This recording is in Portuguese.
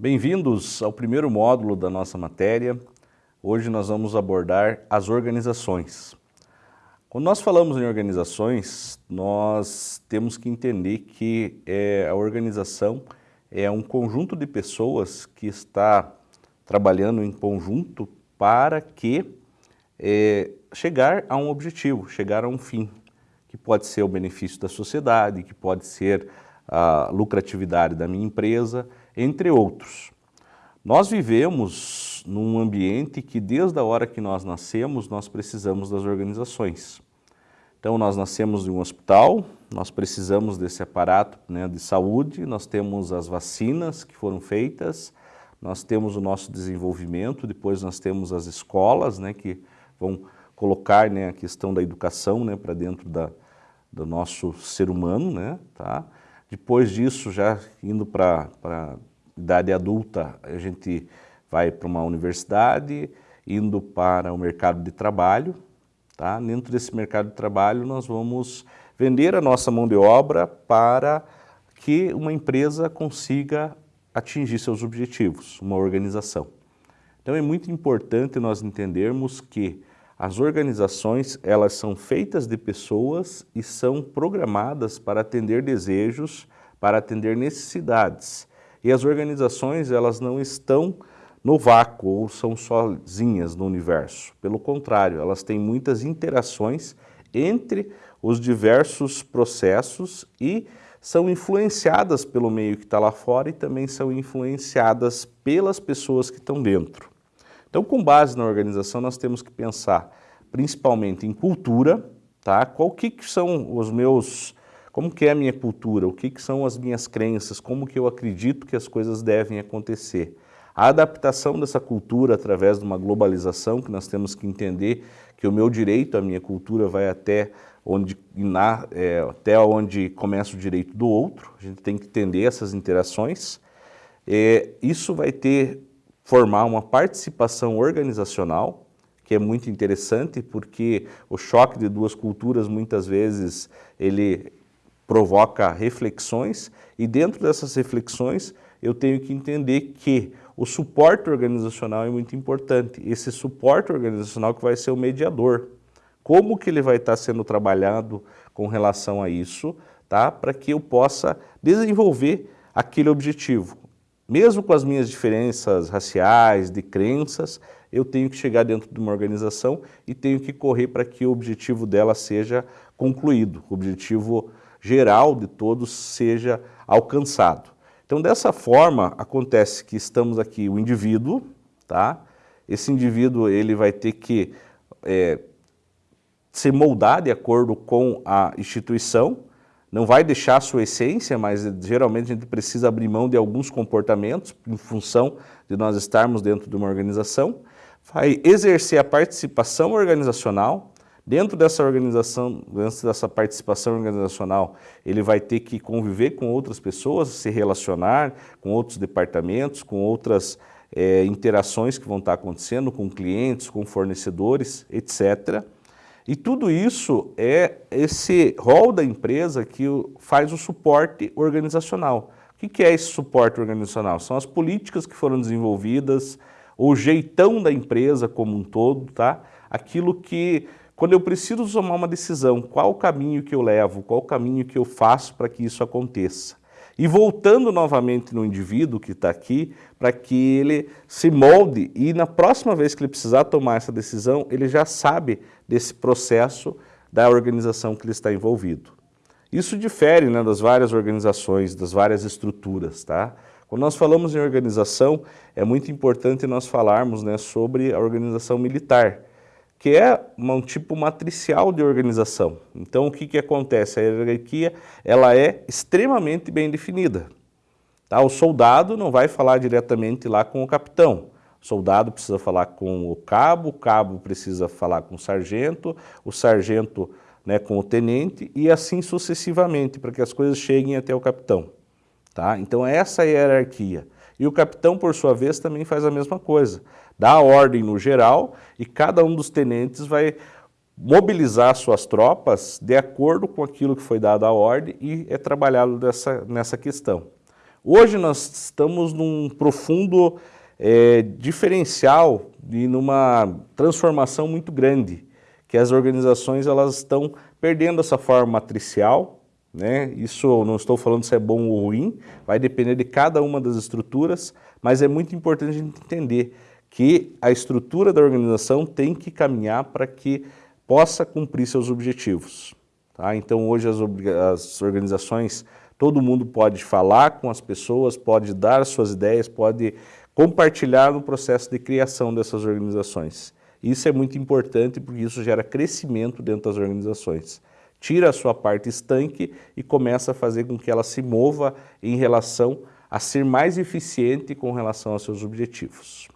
Bem-vindos ao primeiro módulo da nossa matéria. Hoje nós vamos abordar as organizações. Quando nós falamos em organizações, nós temos que entender que é, a organização é um conjunto de pessoas que está trabalhando em conjunto para que é, chegar a um objetivo, chegar a um fim, que pode ser o benefício da sociedade, que pode ser a lucratividade da minha empresa, entre outros. Nós vivemos num ambiente que desde a hora que nós nascemos, nós precisamos das organizações. Então nós nascemos em um hospital, nós precisamos desse aparato né, de saúde, nós temos as vacinas que foram feitas, nós temos o nosso desenvolvimento, depois nós temos as escolas né, que vão colocar né, a questão da educação né, para dentro da, do nosso ser humano, né, tá? Depois disso, já indo para a idade adulta, a gente vai para uma universidade, indo para o mercado de trabalho. Tá? Dentro desse mercado de trabalho, nós vamos vender a nossa mão de obra para que uma empresa consiga atingir seus objetivos, uma organização. Então é muito importante nós entendermos que as organizações, elas são feitas de pessoas e são programadas para atender desejos, para atender necessidades. E as organizações, elas não estão no vácuo ou são sozinhas no universo. Pelo contrário, elas têm muitas interações entre os diversos processos e são influenciadas pelo meio que está lá fora e também são influenciadas pelas pessoas que estão dentro. Então, com base na organização, nós temos que pensar principalmente em cultura, tá? Qual que, que são os meus, como que é a minha cultura, o que, que são as minhas crenças, como que eu acredito que as coisas devem acontecer. A adaptação dessa cultura através de uma globalização, que nós temos que entender que o meu direito, a minha cultura vai até onde, na, é, até onde começa o direito do outro, a gente tem que entender essas interações. É, isso vai ter formar uma participação organizacional, que é muito interessante porque o choque de duas culturas muitas vezes ele provoca reflexões e dentro dessas reflexões eu tenho que entender que o suporte organizacional é muito importante. Esse suporte organizacional que vai ser o mediador. Como que ele vai estar sendo trabalhado com relação a isso, tá? para que eu possa desenvolver aquele objetivo. Mesmo com as minhas diferenças raciais, de crenças, eu tenho que chegar dentro de uma organização e tenho que correr para que o objetivo dela seja concluído, o objetivo geral de todos seja alcançado. Então, dessa forma, acontece que estamos aqui, o indivíduo, tá? esse indivíduo ele vai ter que é, se moldar de acordo com a instituição, não vai deixar a sua essência, mas geralmente a gente precisa abrir mão de alguns comportamentos em função de nós estarmos dentro de uma organização, vai exercer a participação organizacional, dentro dessa organização, dentro dessa participação organizacional, ele vai ter que conviver com outras pessoas, se relacionar com outros departamentos, com outras é, interações que vão estar acontecendo com clientes, com fornecedores, etc., e tudo isso é esse rol da empresa que faz o suporte organizacional. O que é esse suporte organizacional? São as políticas que foram desenvolvidas, o jeitão da empresa como um todo, tá? Aquilo que, quando eu preciso tomar uma decisão, qual o caminho que eu levo, qual o caminho que eu faço para que isso aconteça. E voltando novamente no indivíduo que está aqui, para que ele se molde e na próxima vez que ele precisar tomar essa decisão, ele já sabe desse processo da organização que ele está envolvido. Isso difere né, das várias organizações, das várias estruturas. Tá? Quando nós falamos em organização, é muito importante nós falarmos né, sobre a organização militar, que é um tipo matricial de organização. Então, o que, que acontece? A hierarquia ela é extremamente bem definida. Tá? O soldado não vai falar diretamente lá com o capitão. O soldado precisa falar com o cabo, o cabo precisa falar com o sargento, o sargento né, com o tenente e assim sucessivamente, para que as coisas cheguem até o capitão. Tá? Então essa é a hierarquia. E o capitão, por sua vez, também faz a mesma coisa. Dá a ordem no geral e cada um dos tenentes vai mobilizar suas tropas de acordo com aquilo que foi dado a ordem e é trabalhado dessa, nessa questão. Hoje nós estamos num profundo é, diferencial e numa transformação muito grande, que as organizações elas estão perdendo essa forma matricial, né? isso não estou falando se é bom ou ruim, vai depender de cada uma das estruturas, mas é muito importante a gente entender que a estrutura da organização tem que caminhar para que possa cumprir seus objetivos. Tá? Então hoje as, as organizações, todo mundo pode falar com as pessoas, pode dar suas ideias, pode compartilhar no processo de criação dessas organizações. Isso é muito importante porque isso gera crescimento dentro das organizações. Tira a sua parte estanque e começa a fazer com que ela se mova em relação a ser mais eficiente com relação aos seus objetivos.